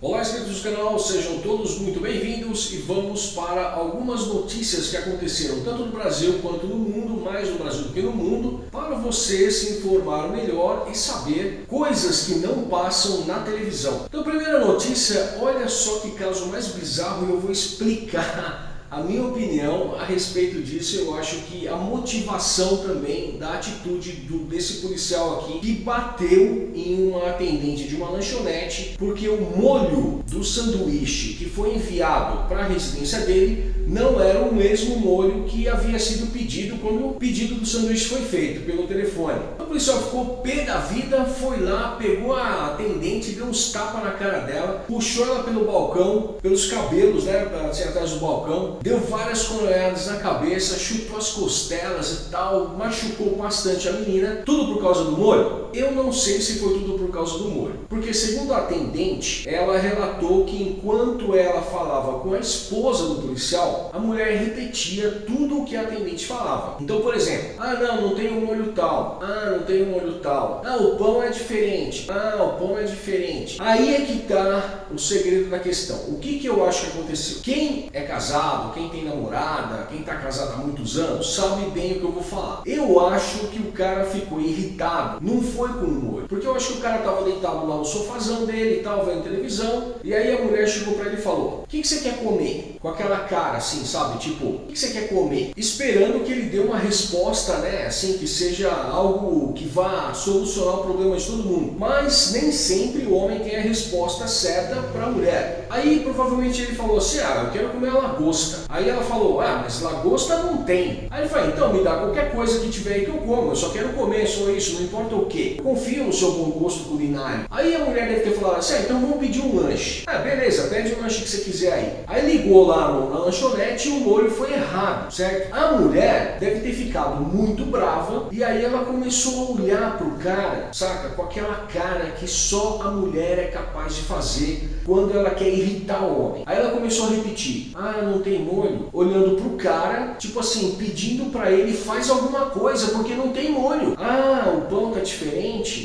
Olá inscritos do canal, sejam todos muito bem-vindos e vamos para algumas notícias que aconteceram tanto no Brasil quanto no mundo, mais no Brasil do que no mundo, para você se informar melhor e saber coisas que não passam na televisão. Então, primeira notícia, olha só que caso mais bizarro e eu vou explicar a minha opinião a respeito disso, eu acho que a motivação também da atitude do, desse policial aqui que bateu em uma atendente de uma lanchonete porque o molho do sanduíche que foi enviado para a residência dele não era o mesmo molho que havia sido pedido quando o pedido do sanduíche foi feito pelo telefone. O policial ficou pé da vida, foi lá, pegou a atendente, deu uns tapas na cara dela, puxou ela pelo balcão, pelos cabelos, né, assim, atrás do balcão, deu várias coronhadas na cabeça, chutou as costelas e tal, machucou bastante a menina, tudo por causa do molho? Eu não sei se foi tudo por causa do molho, porque segundo a atendente, ela relatou que enquanto ela falava com a esposa do policial, a mulher repetia tudo o que a atendente falava. Então, por exemplo, ah não, não tem um molho tal, ah não tem um molho tal, ah o pão é diferente, ah o pão é diferente. Aí é que está o segredo da questão. O que, que eu acho que aconteceu? Quem é casado, quem tem namorada, quem está casado há muitos anos, sabe bem o que eu vou falar. Eu acho que o cara ficou irritado, não foi com o molho, porque eu acho que o cara estava deitado lá no sofazão dele e tal, vendo televisão, e aí a mulher chegou para ele e falou, o que, que você quer comer? Com aquela cara assim, sabe? Tipo, o que você quer comer? Esperando que ele dê uma resposta, né? Assim, que seja algo que vá solucionar o problema de todo mundo. Mas nem sempre o homem tem a resposta certa para a mulher. Aí provavelmente ele falou assim, ah, eu quero comer lagosta. Aí ela falou, ah, mas lagosta não tem. Aí ele falou, então me dá qualquer coisa que tiver aí que eu como, eu só quero comer, só isso, não importa o que. Confio no seu bom gosto culinário. Aí a mulher deve ter falado assim, ah, então vamos pedir um lanche. Ah, beleza, pede o lanche que você quiser aí. Aí ligou lá no, na lanchonete e o molho foi errado, certo? A mulher deve ter ficado muito brava e aí ela começou a olhar pro cara, saca? Com aquela cara que só a mulher é capaz de fazer quando ela quer irritar o homem. Aí ela começou a repetir, ah, não tem molho, olhando pro cara, tipo assim, pedindo para ele faz alguma coisa, porque não tem molho. Ah, o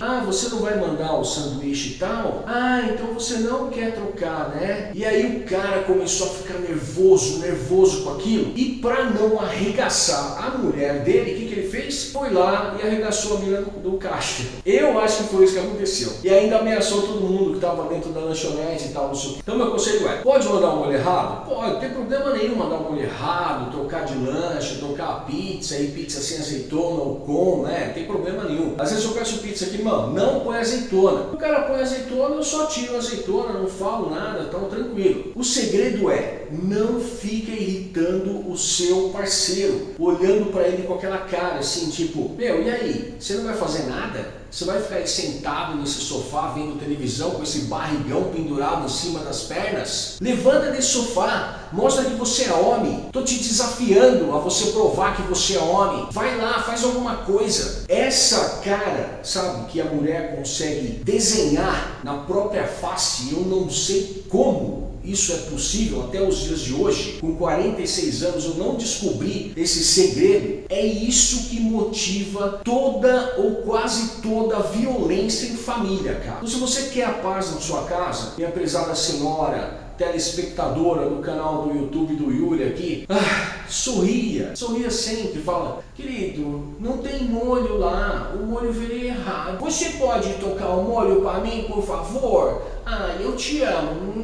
Ah, você não vai mandar o sanduíche e tal? Ah, então você não quer trocar, né? E aí o cara começou a ficar nervoso, nervoso com aquilo, e para não arregaçar a mulher dele, o que, fez? Foi lá e arregaçou a menina do, do caixa. Eu acho que foi isso que aconteceu. E ainda ameaçou todo mundo que estava dentro da lanchonete e tal, não sei o que. Então meu conselho é, pode mandar um molho errado? Pode, não tem problema nenhum mandar um molho errado, trocar de lanche, trocar pizza, e pizza sem azeitona ou com, né? Não tem problema nenhum. Às vezes eu peço pizza aqui, mano, não põe azeitona. O cara põe azeitona, eu só tiro azeitona, não falo nada, então tranquilo. O segredo é, não fica irritando o seu parceiro, olhando para ele com aquela cara assim, tipo, meu, e aí, você não vai fazer nada? Você vai ficar aí sentado nesse sofá vendo televisão com esse barrigão pendurado em cima das pernas? Levanta desse sofá, mostra que você é homem. Tô te desafiando a você provar que você é homem. Vai lá, faz alguma coisa. Essa cara, sabe, que a mulher consegue desenhar na própria face, eu não sei como, isso é possível até os dias de hoje, com 46 anos eu não descobri esse segredo, é isso que motiva toda ou quase toda a violência em família, cara. Então se você quer a paz na sua casa, minha prezada senhora, telespectadora do canal do YouTube do Yuri aqui, ah, sorria, sorria sempre, fala, querido, não tem molho lá, o molho veio errado. Você pode tocar o molho para mim, por favor? Ah, eu te amo.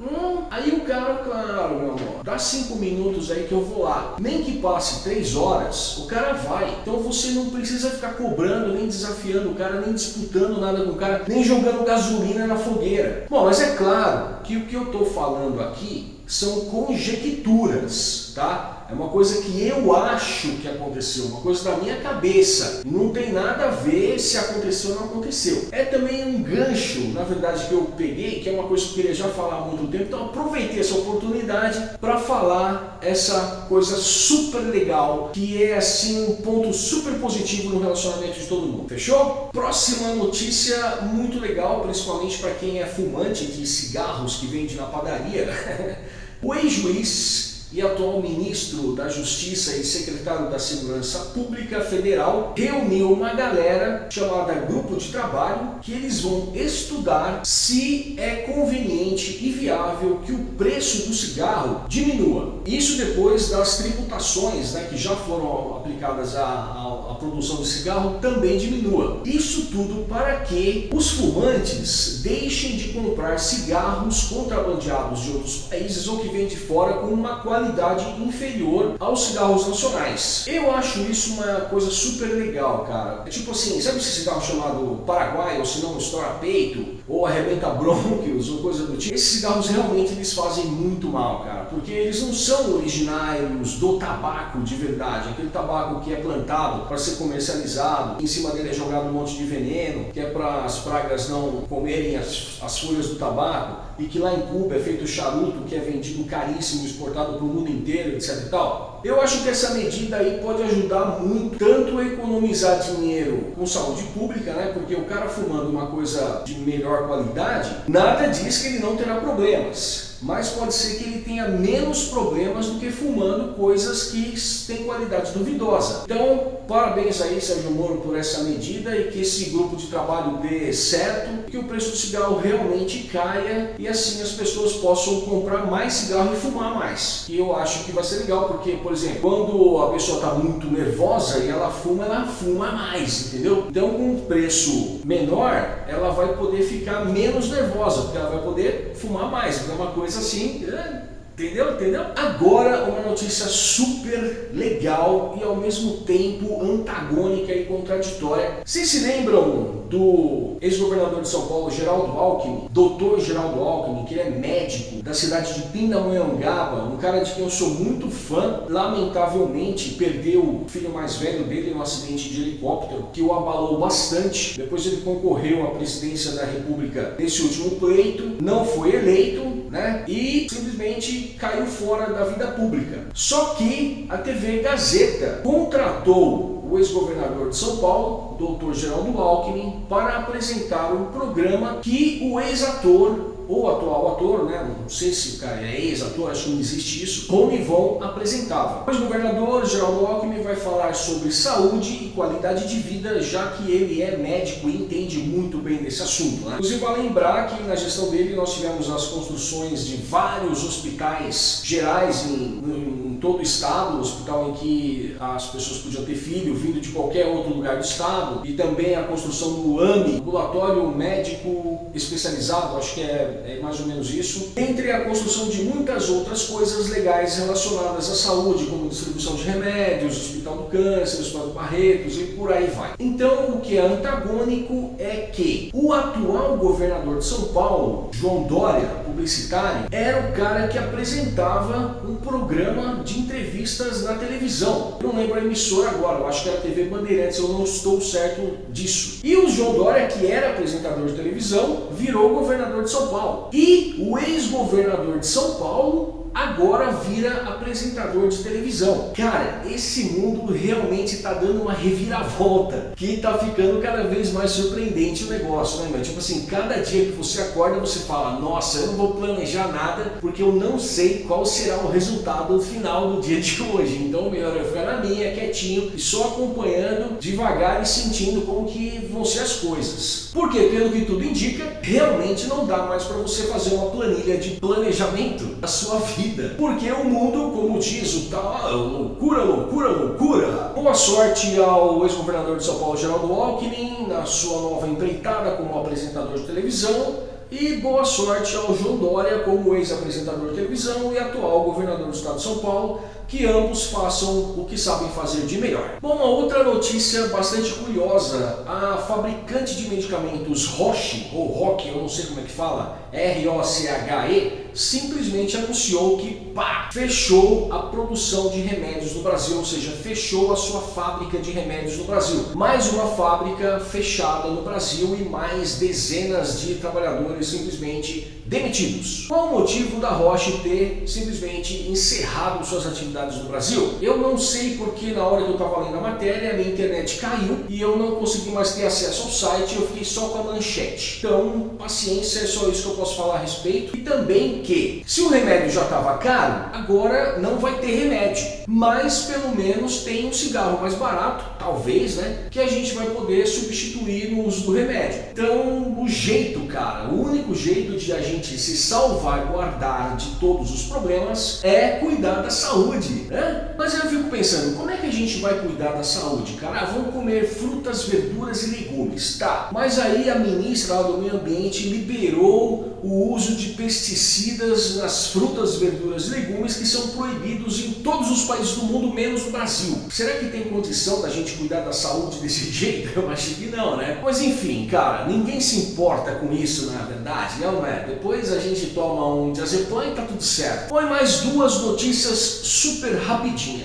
Hum, aí o cara, claro, meu amor, dá cinco minutos aí que eu vou lá. Nem que passe três horas, o cara vai. Então você não precisa ficar cobrando, nem desafiando o cara, nem disputando nada com o cara, nem jogando gasolina na fogueira. Bom, mas é claro que o que eu estou falando aqui são conjecturas, tá? É uma coisa que eu acho que aconteceu, uma coisa da minha cabeça. Não tem nada a ver se aconteceu ou não aconteceu. É também um gancho, na verdade, que eu peguei, que é uma coisa que eu queria já falar há muito tempo, então aproveitei essa oportunidade para falar essa coisa super legal, que é assim um ponto super positivo no relacionamento de todo mundo. Fechou? Próxima notícia muito legal, principalmente para quem é fumante de cigarros que vende na padaria. o ex-juiz e atual ministro da Justiça e secretário da Segurança Pública Federal, reuniu uma galera chamada Grupo de Trabalho, que eles vão estudar se é conveniente e viável que o preço do cigarro diminua. Isso depois das tributações né, que já foram aplicadas à, à, à produção de cigarro também diminua. Isso tudo para que os fumantes deixem de comprar cigarros contrabandeados de outros países ou que vêm de fora com uma qualidade inferior aos cigarros nacionais. Eu acho isso uma coisa super legal, cara. É tipo assim, sabe esse cigarro chamado Paraguai, ou se não estoura peito, ou arrebenta brônquios, ou coisa do tipo? Esses cigarros realmente eles fazem muito mal, cara, porque eles não são originários do tabaco de verdade, aquele tabaco que é plantado para ser comercializado, em cima dele é jogado um monte de veneno, que é para as pragas não comerem as, as folhas do tabaco, e que lá em Cuba é feito charuto, que é vendido caríssimo, exportado para o mundo inteiro, etc e tal. Eu acho que essa medida aí pode ajudar muito, tanto a economizar dinheiro com saúde pública, né? Porque o cara fumando uma coisa de melhor qualidade, nada diz que ele não terá problemas mas pode ser que ele tenha menos problemas do que fumando coisas que têm qualidade duvidosa. Então, parabéns aí, Sérgio Moro, por essa medida e que esse grupo de trabalho dê certo, que o preço do cigarro realmente caia e assim as pessoas possam comprar mais cigarro e fumar mais. E eu acho que vai ser legal, porque, por exemplo, quando a pessoa está muito nervosa e ela fuma, ela fuma mais, entendeu? Então, com um preço menor, ela vai poder ficar menos nervosa, porque ela vai poder fumar mais, porque é uma coisa assim, é, entendeu? Entendeu? Agora uma notícia super legal e ao mesmo tempo antagônica e contraditória. Vocês se lembram do ex-governador de São Paulo, Geraldo Alckmin, doutor Geraldo Alckmin, que ele é médico da cidade de Pindamonhangaba, um cara de quem eu sou muito fã, lamentavelmente perdeu o filho mais velho dele num acidente de helicóptero, que o abalou bastante. Depois ele concorreu à presidência da república nesse último pleito, não foi eleito, né? E simplesmente caiu fora da vida pública. Só que a TV Gazeta contratou o ex-governador de São Paulo, Dr. Geraldo Alckmin, para apresentar um programa que o ex-ator ou atual ator, né, não sei se o cara é ex-ator, acho que não existe isso, Rony Von apresentava. O ex-governador Geraldo Alckmin vai falar sobre saúde e qualidade de vida, já que ele é médico e entende muito bem desse assunto. Né? Inclusive, vai lembrar que na gestão dele nós tivemos as construções de vários hospitais gerais em todo o estado, um hospital em que as pessoas podiam ter filho vindo de qualquer outro lugar do estado, e também a construção do AMI, ambulatório médico especializado, acho que é, é mais ou menos isso, entre a construção de muitas outras coisas legais relacionadas à saúde, como distribuição de remédios, Hospital do Câncer, Hospital do Barretos e por aí vai. Então, o que é antagônico é que o atual governador de São Paulo, João Dória, publicitário, era o cara que apresentava um programa de de entrevistas na televisão. Eu não lembro a emissora agora, eu acho que era TV Bandeirantes, eu não estou certo disso. E o João Dória, que era apresentador de televisão, virou governador de São Paulo. E o ex-governador de São Paulo agora vira apresentador de televisão. Cara, esse mundo realmente está dando uma reviravolta, que está ficando cada vez mais surpreendente o negócio, né, meu? Tipo assim, cada dia que você acorda, você fala, nossa, eu não vou planejar nada, porque eu não sei qual será o resultado final do dia de hoje. Então, melhor eu ficar na minha, quietinho, e só acompanhando devagar e sentindo como que vão ser as coisas. Porque, pelo que tudo indica, realmente não dá mais para você fazer uma planilha de planejamento da sua vida vida. Porque o mundo, como diz o tal, loucura, loucura, loucura. Boa sorte ao ex-governador de São Paulo, Geraldo Alckmin, na sua nova empreitada como apresentador de televisão. E boa sorte ao João Dória como ex-apresentador de televisão e atual governador do estado de São Paulo, que ambos façam o que sabem fazer de melhor. Bom, uma outra notícia bastante curiosa, a fabricante de medicamentos Roche, ou Roche, eu não sei como é que fala, R-O-C-H-E, simplesmente anunciou que pá, fechou a produção de remédios no Brasil, ou seja, fechou a sua fábrica de remédios no Brasil. Mais uma fábrica fechada no Brasil e mais dezenas de trabalhadores simplesmente demitidos. Qual o motivo da Roche ter simplesmente encerrado suas atividades no Brasil? Eu não sei porque na hora que eu estava lendo a matéria, a minha internet caiu e eu não consegui mais ter acesso ao site, eu fiquei só com a manchete. Então, paciência, é só isso que eu posso falar a respeito. E também que, se o remédio já estava caro, agora não vai ter remédio. Mas, pelo menos, tem um cigarro mais barato, talvez, né? Que a gente vai poder substituir no uso do remédio. Então, o jeito, cara, o único jeito de a gente se salvaguardar de todos os problemas é cuidar da saúde, né? Mas eu fico pensando, como é que a gente vai cuidar da saúde, cara? Ah, vamos comer frutas, verduras e legumes, tá? Mas aí a ministra do meio ambiente liberou o uso de pesticidas nas frutas, verduras e legumes que são proibidos em todos os países do mundo, menos o Brasil. Será que tem condição da gente cuidar da saúde desse jeito? Eu acho que não, né? Mas enfim, cara, ninguém se importa com isso, na verdade, não é? Depois a gente toma um diazepam e tá tudo certo. Põe mais duas notícias super rapidinhas.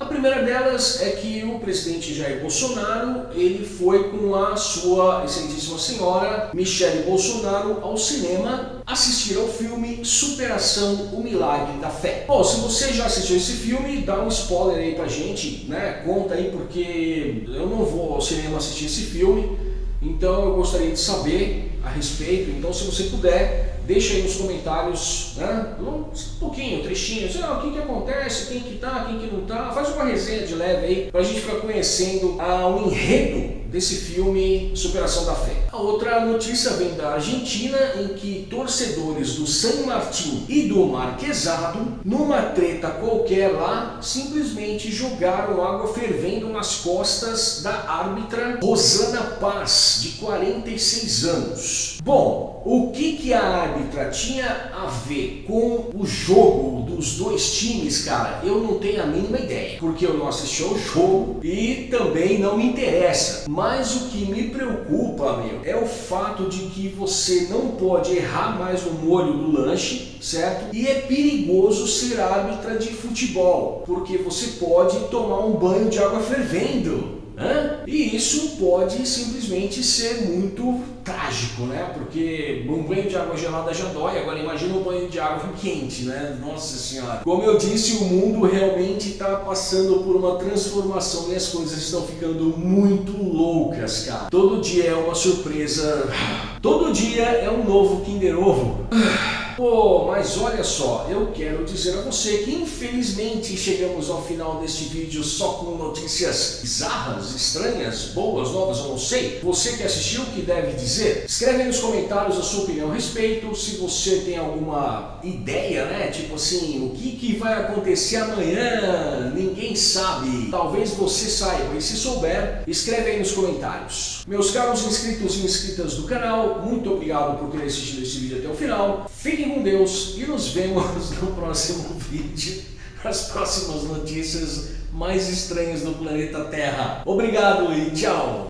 A primeira delas é que o presidente Jair Bolsonaro, ele foi com a sua excelentíssima senhora Michele Bolsonaro ao cinema assistir ao filme Superação, o Milagre da Fé. Bom, se você já assistiu esse filme, dá um spoiler aí pra gente, né? Conta aí porque eu não vou ao cinema assistir esse filme, então eu gostaria de saber a respeito, então se você puder, Deixa aí nos comentários, né? Um pouquinho, trechinho, assim, ah, o que, que acontece, quem que tá, quem que não tá. Faz uma resenha de leve aí pra gente ficar conhecendo ah, o enredo desse filme Superação da Fé. A outra notícia vem da Argentina, em que torcedores do San Martín e do Marquesado, numa treta qualquer lá, simplesmente jogaram água fervendo nas costas da árbitra Rosana Paz, de 46 anos. Bom, o que, que a árbitra tinha a ver com o jogo dos dois times, cara? Eu não tenho a mínima ideia, porque eu não assisti ao jogo e também não me interessa. Mas o que me preocupa, meu, é o fato de que você não pode errar mais no molho do lanche, certo? E é perigoso ser árbitra de futebol, porque você pode tomar um banho de água fervendo. Hã? E isso pode simplesmente ser muito trágico, né? Porque um banho de água gelada já dói, agora imagina um banho de água quente, né? Nossa senhora. Como eu disse, o mundo realmente está passando por uma transformação e as coisas estão ficando muito loucas, cara. Todo dia é uma surpresa. Todo dia é um novo Kinder Ovo. Pô, mas olha só, eu quero dizer a você que infelizmente chegamos ao final deste vídeo só com notícias bizarras, estranhas, boas, novas, eu não sei. Você que assistiu, o que deve dizer? Escreve aí nos comentários a sua opinião a respeito, se você tem alguma ideia, né? Tipo assim, o que, que vai acontecer amanhã? Ninguém sabe. Talvez você saiba, e se souber, escreve aí nos comentários. Meus caros inscritos e inscritas do canal, muito obrigado por ter assistido esse vídeo até o final. Fiquem Fiquem com Deus e nos vemos no próximo vídeo, as próximas notícias mais estranhas do planeta Terra. Obrigado e tchau!